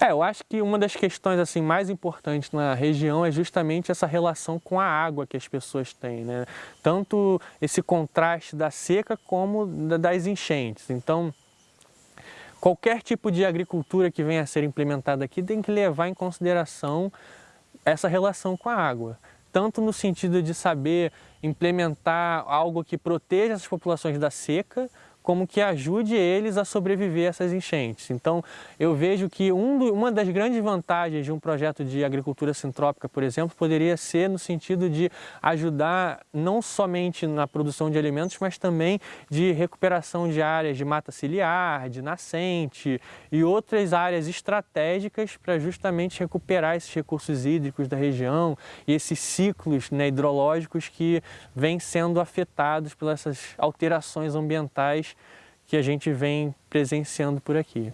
É, eu acho que uma das questões assim mais importantes na região é justamente essa relação com a água que as pessoas têm, né? Tanto esse contraste da seca como das enchentes. Então, qualquer tipo de agricultura que venha a ser implementada aqui tem que levar em consideração essa relação com a água. Tanto no sentido de saber implementar algo que proteja essas populações da seca, como que ajude eles a sobreviver a essas enchentes. Então, eu vejo que um do, uma das grandes vantagens de um projeto de agricultura sintrópica, por exemplo, poderia ser no sentido de ajudar não somente na produção de alimentos, mas também de recuperação de áreas de mata ciliar, de nascente e outras áreas estratégicas para justamente recuperar esses recursos hídricos da região e esses ciclos né, hidrológicos que vêm sendo afetados pelas alterações ambientais que a gente vem presenciando por aqui.